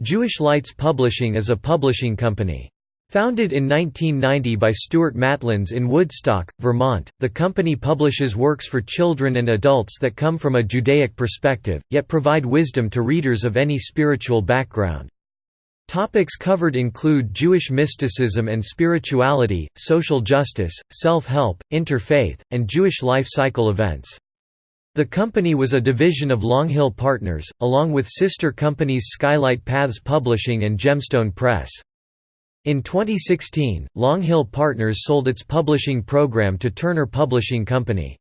Jewish Lights Publishing is a publishing company. Founded in 1990 by Stuart Matlins in Woodstock, Vermont, the company publishes works for children and adults that come from a Judaic perspective, yet provide wisdom to readers of any spiritual background. Topics covered include Jewish mysticism and spirituality, social justice, self-help, interfaith, and Jewish life cycle events. The company was a division of Longhill Partners, along with sister companies Skylight Paths Publishing and Gemstone Press. In 2016, Longhill Partners sold its publishing program to Turner Publishing Company.